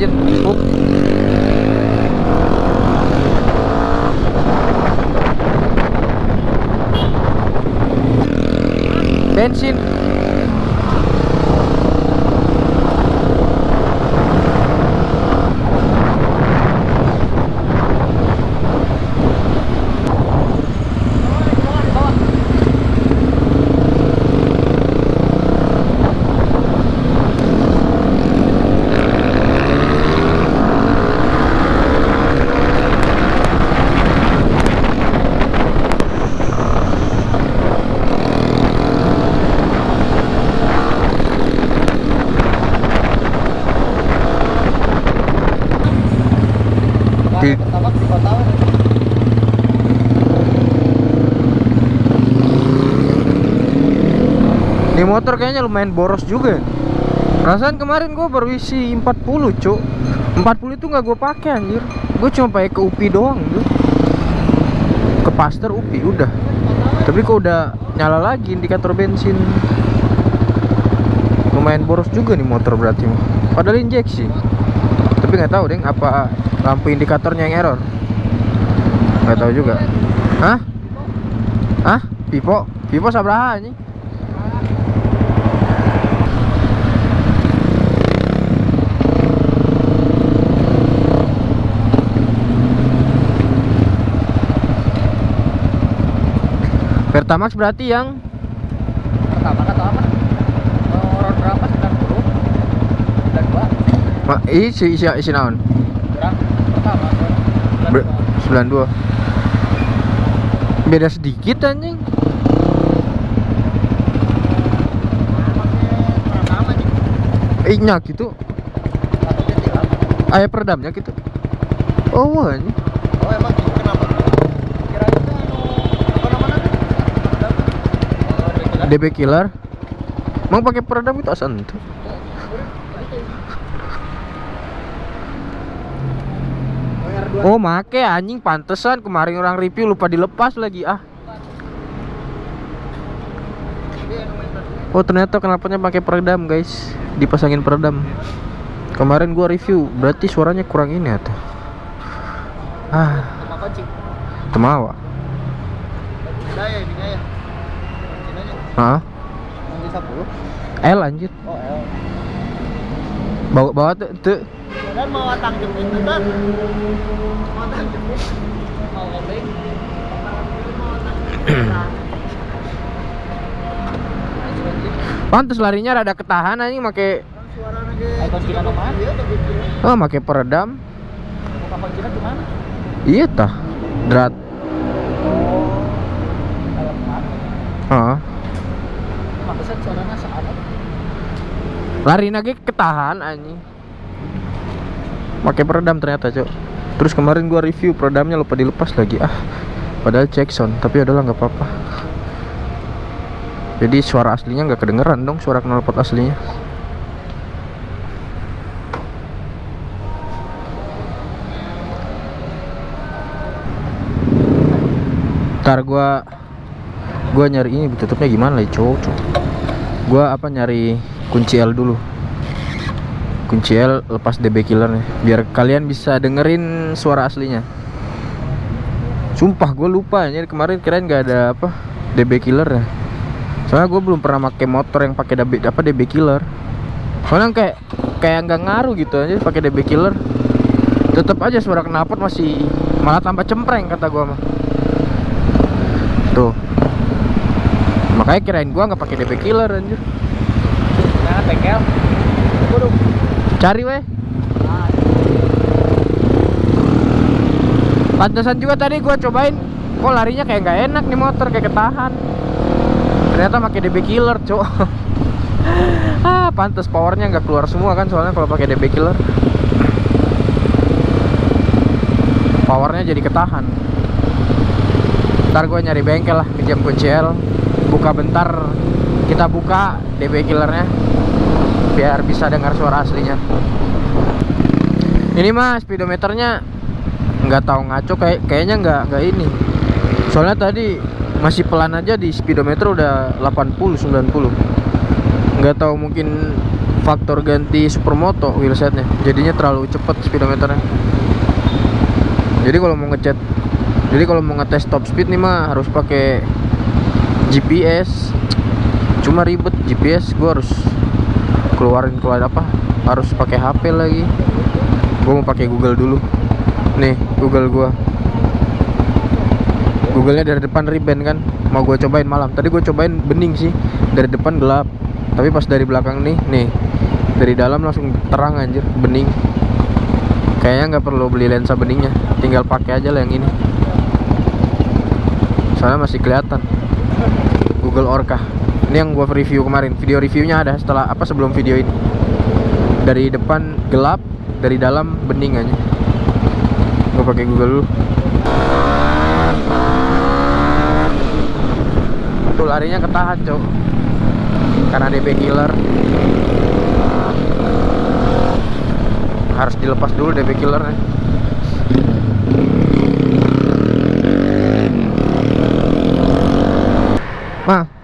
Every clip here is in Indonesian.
depannya enak anjir empuk bensin Di- pertama di kota Ini motor kayaknya lumayan boros juga. Perasaan kemarin gue baru isi 40 cuk 40 itu nggak gue pakai anjir Gue cuma pakai ke UPI doang tuh Ke Paster UPI udah Tapi kok udah nyala lagi indikator bensin Lumayan boros juga nih motor berarti. Padahal injeksi Tapi nggak tahu deh apa lampu indikatornya yang error nggak tahu juga Hah? Hah? Pipo? Pipo sabraha nih? Pertamax berarti yang pertama atau apa? Orang berapa? 90 dan dua. Ma- isi isi isi naon? pertama Ber- 92 Beda sedikit anjing. Eh nyak gitu Ayah peredamnya gitu. Oh anjing. Oh emang gitu kenapa kira itu anu apa namanya oh dia DB killer. Emang pakai peredam itu asan tuh Oh make anjing pantesan. Kemarin orang review lupa dilepas lagi ah. Oh ternyata kenapanya pakai peredam guys. Dipasangin peredam. Kemarin gua review berarti suaranya kurang ini atau? Ah. Temawa beda ya ininya ya kuncinya Hah? kunci 10 L anjir. Oh L. Bawa bawa tuh tuh. Dan mau tangkep itu kan mau tangkep mau ngobeng Pantes larinya rada ketahan anjing make oh make peredam. Iya tah. Drat. Oh, kayak ke mana? Heeh. Pantesan suaranya seanak. Lari lagi ketahan anjing. Pakai peredam ternyata, Cok. Terus kemarin gua review peredamnya lupa dilepas lagi. Ah. Padahal cek sound, tapi adalah nggak apa-apa. Jadi suara aslinya nggak kedengeran dong, suara knalpot aslinya. Ntar gua gua nyari ini tutupnya gimana ya, Cok? Cok. Gua apa nyari kunci L dulu. Kunci L lepas DB killer nih, biar kalian bisa dengerin suara aslinya. Sumpah gue lupa ini kemarin kirain nggak ada apa DB killer ya. Soalnya gue belum pernah pakai motor yang pakai DB apa DB killer. Soalnya kayak kayak nggak ngaruh gitu aja pakai DB killer. Tetap aja suara knalpot masih malah tambah cempreng kata gua mah. Tuh. Makanya kirain gua nggak pakai DB killer anjir. Bengkel. Waduh. Cari weh. Pantesan juga tadi gua cobain kok larinya kayak nggak enak nih motor kayak ketahan. Ternyata pakai DB killer, Cok. ah, pantes powernya nggak keluar semua kan soalnya kalau pakai DB killer. Powernya jadi ketahan. Ntar gue nyari bengkel lah pinjam kunci L Buka bentar Kita buka DB killernya Biar bisa dengar suara aslinya. Ini mah speedometernya nggak tahu ngaco kayak kayaknya nggak nggak ini. Soalnya tadi masih pelan aja di speedometer udah 80 90 nggak tahu mungkin faktor ganti supermoto wheelsetnya. Jadinya terlalu cepet speedometernya. Jadi kalau mau ngecat jadi kalau mau ngetes top speed nih mah harus pakai GPS cuma ribet GPS gua harus keluarin keluar apa harus pakai HP lagi. Gua mau pakai Google dulu. Nih Google gua. Googlenya dari depan ribbon kan? Mau gue cobain malam. Tadi gue cobain bening sih. Dari depan gelap. Tapi pas dari belakang nih nih. Dari dalam langsung terang anjir. Bening. Kayaknya nggak perlu beli lensa beningnya. Tinggal pakai aja lah yang ini. Soalnya masih kelihatan. Google Orca ini yang gua review kemarin. Video reviewnya ada setelah apa sebelum video ini. Dari depan gelap dari dalam bening aja. Gua pakai Google dulu. Tuh larinya ketahan cok karena DB killer. Harus dilepas dulu DB killernya. Mah,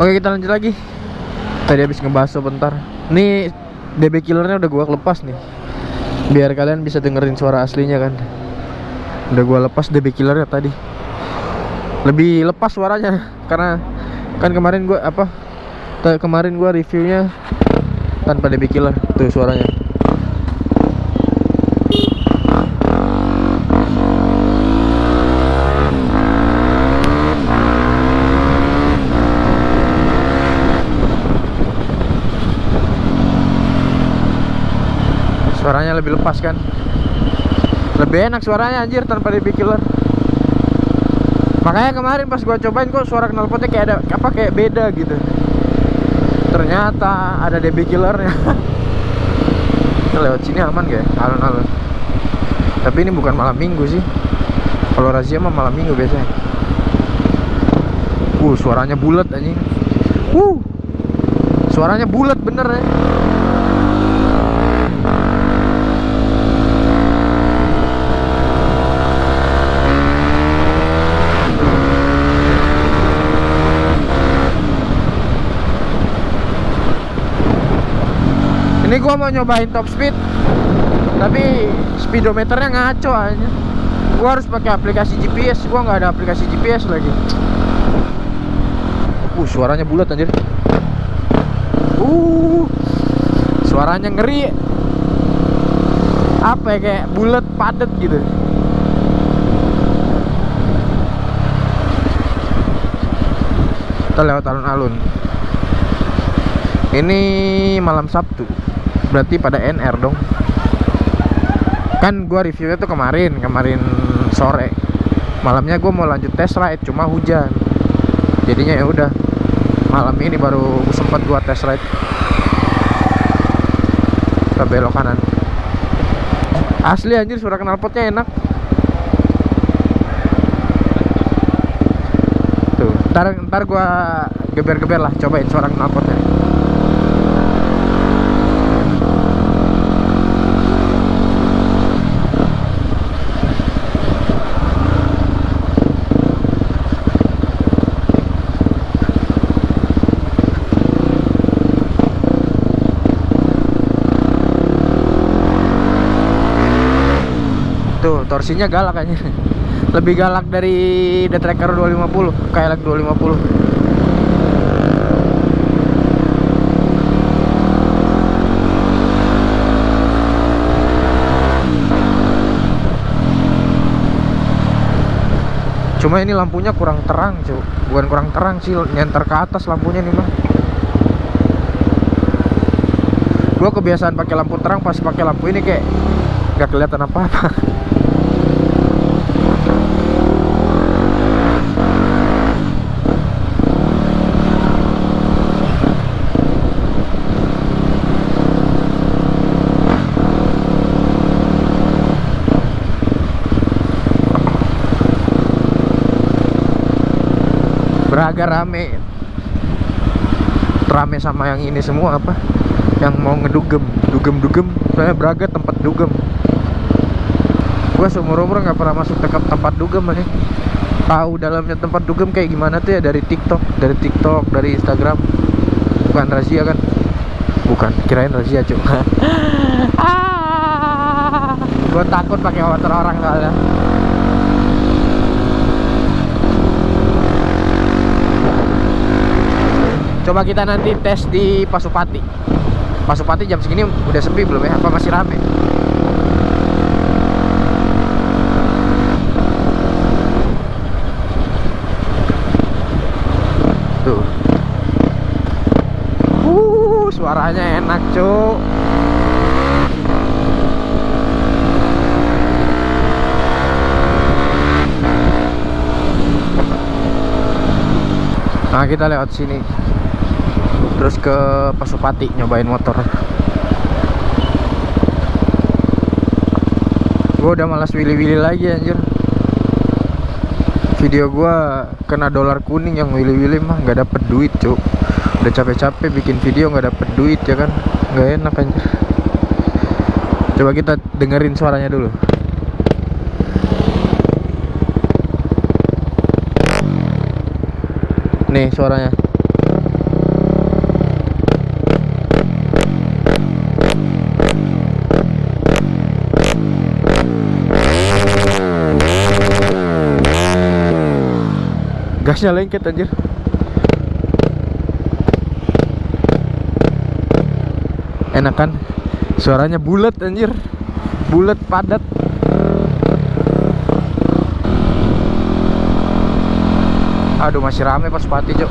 Oke kita lanjut lagi. Tadi habis ngebahas sebentar Nih DB killernya udah gua lepas nih. Biar kalian bisa dengerin suara aslinya kan. Udah gua lepas DB killernya tadi. Lebih lepas suaranya Karena kan kemarin gua apa Kemarin gua reviewnya Tanpa DB killer Tuh suaranya Suaranya lebih lepas kan? Lebih enak suaranya anjir tanpa DB killer Makanya kemarin pas gua cobain kok suara knalpotnya kayak ada apa kayak beda gitu. Ternyata ada DB killernya. Lewat sini aman gak ya? Alun-alun Tapi ini bukan malam minggu sih. Kalau razia mah malam minggu biasanya. Uh suaranya bulat anjing. Uh Suaranya bulat bener ya Ini gua mau nyobain top speed Tapi speedometernya ngaco aja Gua harus pakai aplikasi GPS Gua nggak ada aplikasi GPS lagi. Uh suaranya bulat anjir. Uh Suaranya ngeri. Apa ya kayak bulat padat gitu. Kita lewat alun-alun. Ini malam Sabtu berarti pada NR dong. Kan gua reviewnya tuh kemarin kemarin sore. Malamnya gua mau lanjut test ride cuma hujan. Jadinya ya udah malam ini baru sempat gua test ride. Ke belok kanan. Asli anjir suara knalpotnya enak. Tuh ntar, ntar gua geber-geber lah cobain suara knalpotnya Tuh, torsinya galak kayaknya. Lebih galak dari The Tracker 250, kayak 250. Cuma ini lampunya kurang terang, cuy. Bukan kurang terang sih, nyenter ke atas lampunya nih mah. Gua kebiasaan pakai lampu terang pas pakai lampu ini kayak nggak kelihatan apa-apa. Braga rame. Rame sama yang ini semua apa? Yang mau ngedugem dugem dugem soalnya Braga tempat dugem. Gua seumur umur nggak pernah masuk ke tempat dugem aja tahu dalamnya tempat dugem kayak gimana tuh ya? Dari TikTok dari TikTok dari Instagram. Bukan razia kan? Bukan kirain razia cuy ah, gue takut pakai motor orang soalnya coba kita nanti tes di Pasupati. Pasupati jam segini udah sepi belum ya? Apa masih rame? Tuh. Uh suaranya enak cuk. Nah kita lewat sini terus ke Pasupati nyobain motor. Gue udah malas willy-willy lagi anjir. Video gua kena dolar kuning yang willy-willy mah nggak dapet duit cuk. Udah capek-capek bikin video nggak dapet duit ya kan? Nggak enak anjir. Coba kita dengerin suaranya dulu. Nih suaranya gasnya lengket anjir. Enak kan suaranya bulat anjir. Bulat padat. Aduh masih rame pas pati cok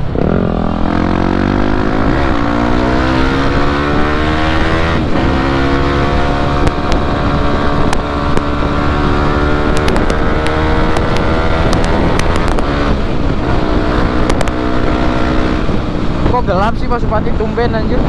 gelap sih Pak Supati tumben anjir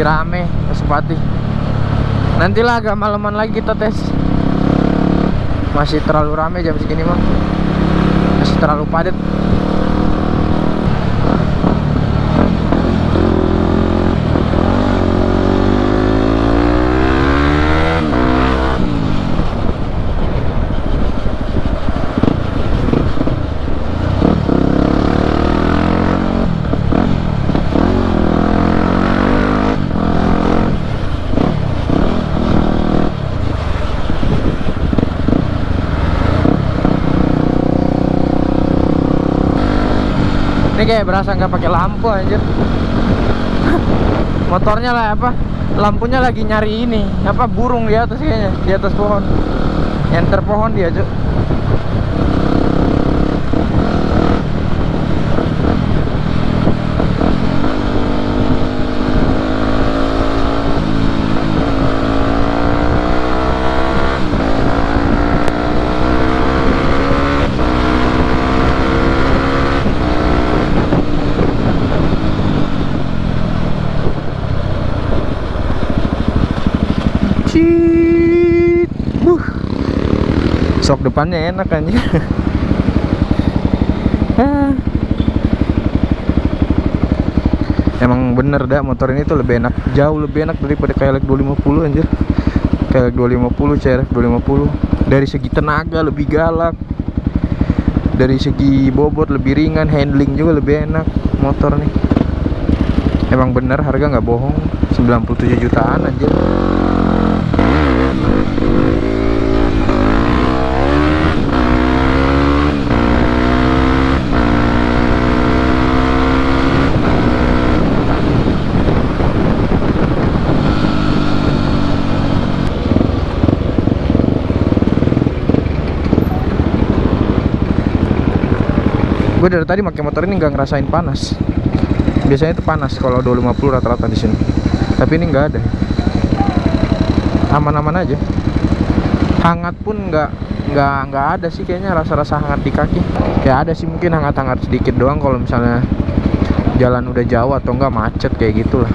masih rame Pak Supati nantilah agak malaman lagi kita tes. Masih terlalu rame jam segini mah masih terlalu padat kayak berasa nggak pakai lampu anjir. Motornya lah apa lampunya lagi nyari ini apa burung di atas kayaknya di atas pohon. Enter pohon dia cuk Sok depannya enak anjir. Ah. Emang bener dah motor ini tuh lebih enak, jauh lebih enak daripada KLX 250 anjir. KLX 250, CRF 250. Dari segi tenaga lebih galak. Dari segi bobot lebih ringan, handling juga lebih enak motor nih. Emang bener harga nggak bohong, 97 jutaan anjir. Gue dari tadi pakai motor ini nggak ngerasain panas. Biasanya itu panas kalau 250 rata-rata di sini. Tapi ini nggak ada. Aman-aman aja. Hangat pun nggak nggak nggak ada sih kayaknya rasa-rasa hangat di kaki. Ya ada sih mungkin hangat-hangat sedikit doang kalau misalnya jalan udah jauh atau enggak macet kayak gitulah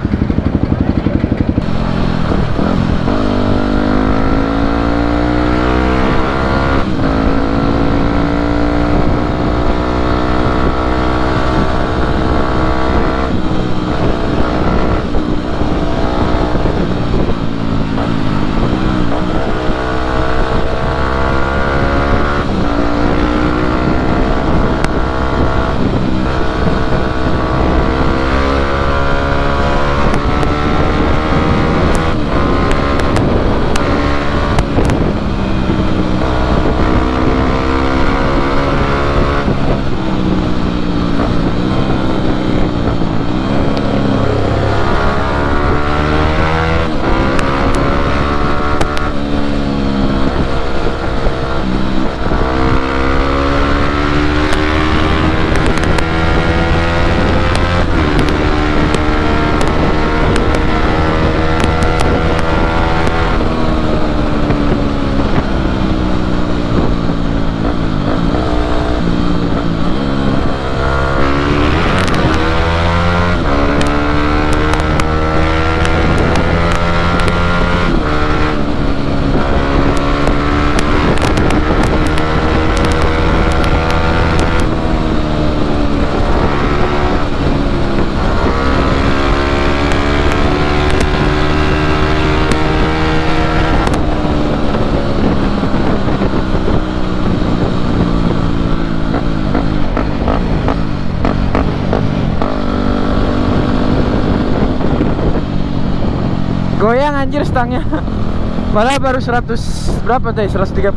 anjir stangnya. Malah baru 100 berapa tadi? 130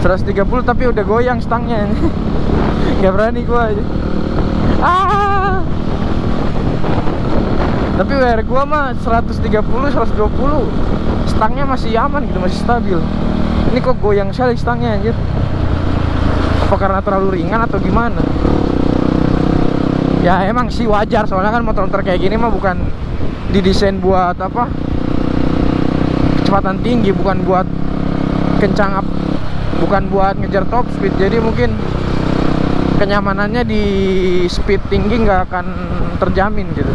130 tapi udah goyang stangnya nggak berani gua aja ah! Tapi WR gua mah 130 120 stangnya masih aman gitu masih stabil. Ini kok goyang sekali stangnya anjir. Apa karena terlalu ringan atau gimana? Ya emang sih wajar. Soalnya kan motor-motor kayak gini mah bukan didesain buat apa kecepatan tinggi bukan buat kencang up bukan buat ngejar top speed. Jadi mungkin kenyamanannya di speed tinggi nggak akan terjamin gitu.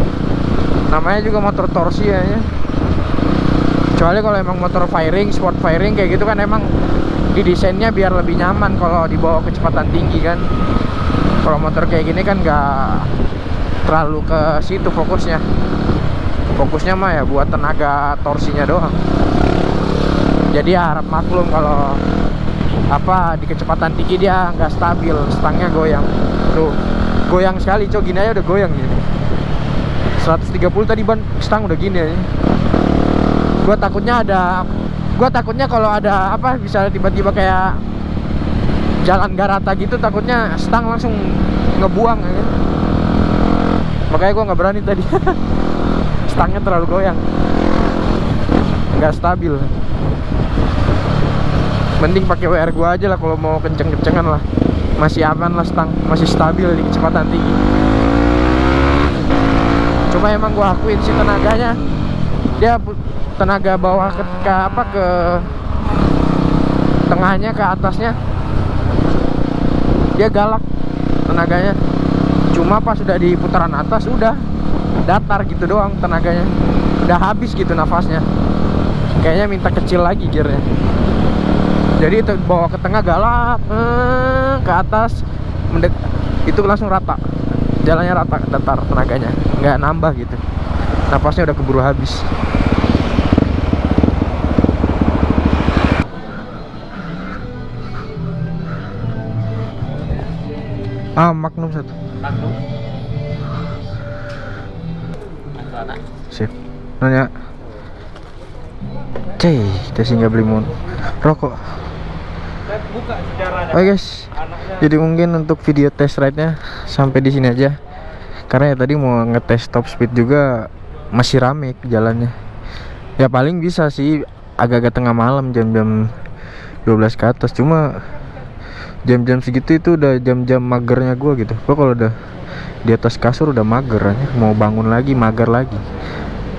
Namanya juga motor torsi ya ya. kecuali kalau emang motor firing sport firing kayak gitu kan emang didesainnya biar lebih nyaman kalau dibawa kecepatan tinggi kan. Kalau motor kayak gini kan nggak terlalu ke situ fokusnya. Fokusnya mah ya buat tenaga torsinya doang jadi ya harap maklum kalau apa di kecepatan tinggi dia nggak stabil stangnya goyang. Tuh goyang sekali cok. Gini aja udah goyang gini 130 tadi ban. Stang udah gini aja. Gua takutnya ada gua takutnya kalau ada apa bisa tiba-tiba kayak jalan garata gitu takutnya stang langsung ngebuang ya. makanya gua nggak berani tadi. Stangnya terlalu goyang. Nggak stabil mending pakai WR gua aja lah kalau mau kenceng-kencengan lah. Masih aman lah stang masih stabil di kecepatan tinggi. Cuma emang gua akuin sih tenaganya. Dia tenaga bawah ke, ke apa ke tengahnya ke atasnya. Dia galak tenaganya. Cuma pas sudah di putaran atas udah datar gitu doang tenaganya. Udah habis gitu nafasnya. Kayaknya minta kecil lagi gearnya jadi itu bawa ke tengah galak eh, ke atas mendek itu langsung rata. Jalannya rata datar tenaganya. Nggak nambah gitu. Nafasnya udah keburu habis. Ah magnum satu. Anak. sip. Nanya. Cey, kita sih nggak beli mon. Rokok Oke guys, jadi mungkin untuk video test ride-nya sampai di sini aja. Karena ya tadi mau ngetes top speed juga masih rame jalannya. Ya paling bisa sih agak-agak tengah malam jam-jam 12 ke atas. Cuma jam-jam segitu itu udah jam-jam magernya gua gitu. Gua kalau udah di atas kasur udah mager aja. Mau bangun lagi mager lagi.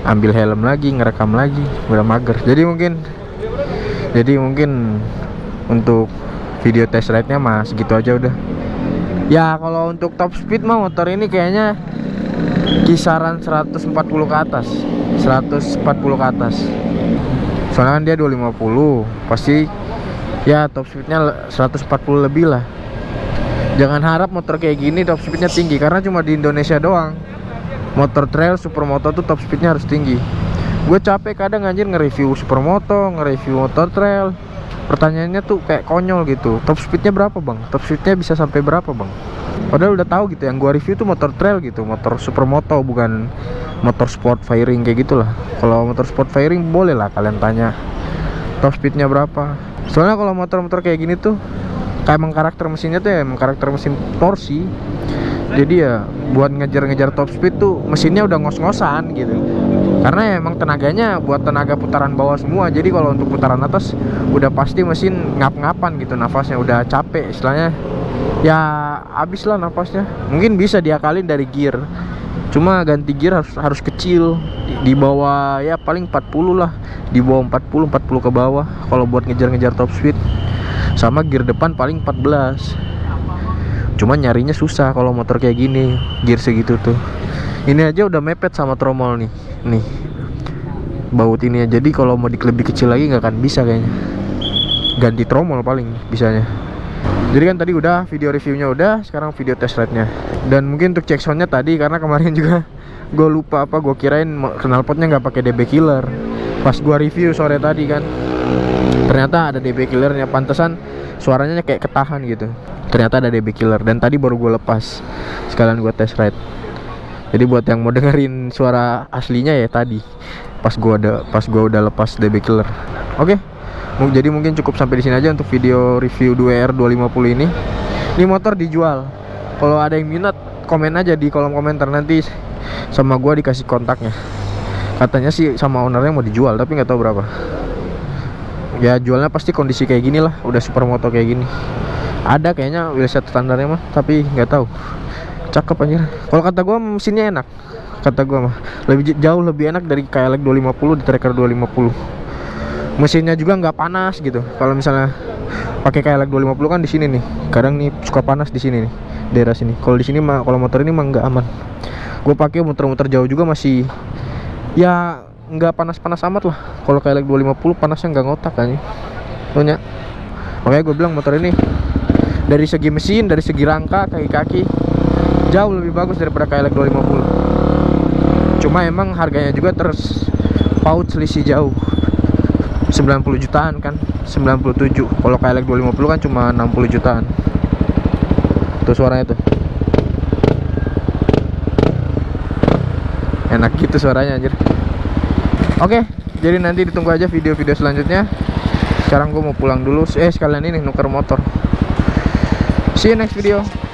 Ambil helm lagi, ngerekam lagi, udah mager. Jadi mungkin jadi mungkin untuk video test ride nya mah segitu aja udah. Ya kalau untuk top speed mah motor ini kayaknya kisaran 140 ke atas. 140 ke atas. Soalnya kan dia 250 pasti ya top speednya 140 lebih lah. Jangan harap motor kayak gini top speednya tinggi karena cuma di Indonesia doang. Motor trail supermoto tuh top speednya harus tinggi. Gue capek kadang anjir nge-review supermoto nge-review motor trail pertanyaannya tuh kayak konyol gitu. Top speednya berapa bang? Top speednya bisa sampai berapa bang? Padahal udah tahu gitu yang gua review tuh motor trail gitu motor supermoto bukan motor sport firing kayak gitulah. Kalau motor sport firing boleh lah kalian tanya top speednya berapa. Soalnya kalau motor-motor kayak gini tuh kayak emang karakter mesinnya tuh ya emang karakter mesin torsi jadi ya buat ngejar-ngejar top speed tuh mesinnya udah ngos-ngosan gitu karena emang tenaganya buat tenaga putaran bawah semua. Jadi kalau untuk putaran atas udah pasti mesin ngap-ngapan gitu nafasnya udah capek istilahnya. Ya habis lah nafasnya. Mungkin bisa diakalin dari gear. Cuma ganti gear harus harus kecil. Di, di bawah ya paling 40 lah. Di bawah 40 40 ke bawah. Kalau buat ngejar-ngejar top speed. Sama gear depan paling 14 cuma nyarinya susah kalau motor kayak gini gear segitu tuh. Ini aja udah mepet sama tromol nih nih. Baut ini ya jadi kalau mau dik lebih kecil lagi nggak akan bisa kayaknya. Ganti tromol paling bisanya. Jadi kan tadi udah video reviewnya udah sekarang video test ride nya dan mungkin untuk cek soundnya tadi karena kemarin juga gue lupa apa gue kirain knalpotnya nggak pakai DB killer. Pas gue review sore tadi kan ternyata ada DB killernya. Pantesan suaranya kayak ketahan gitu. Ternyata ada DB killer dan tadi baru gue lepas. Sekalian gue test ride jadi buat yang mau dengerin suara aslinya ya tadi pas gua ada pas gua udah lepas DB killer. Oke Mu- jadi mungkin cukup sampai di sini aja untuk video review 2R 250 ini. Ini motor dijual. Kalau ada yang minat komen aja di kolom komentar nanti sama gua dikasih kontaknya. Katanya sih sama ownernya mau dijual tapi nggak tahu berapa. Ya jualnya pasti kondisi kayak gini lah udah supermoto kayak gini. Ada kayaknya wheelset standarnya mah tapi nggak tahu cakep anjir. Kalau kata gua mesinnya enak. Kata gua mah. Lebih jauh lebih enak dari KLX 250 di Tracker 250 mesinnya juga nggak panas gitu. Kalau misalnya pakai KLX 250 kan di sini nih. Kadang nih suka panas di sini nih daerah sini. Kalau di sini mah kalau motor ini mah nggak aman. Gue pakai muter-muter jauh juga masih ya nggak panas-panas amat lah. Kalau KLX 250 panasnya nggak ngotak kan punya makanya gue bilang motor ini dari segi mesin dari segi rangka kaki-kaki jauh lebih bagus daripada KLX 250 cuma emang harganya juga terus paut selisih jauh. 90 jutaan kan 97 kalau KLX 250 kan cuma 60 jutaan. Tuh suaranya tuh. Enak gitu suaranya anjir. Oke jadi nanti ditunggu aja video-video selanjutnya. Sekarang gue mau pulang dulu. Eh sekalian ini nuker motor. See you next video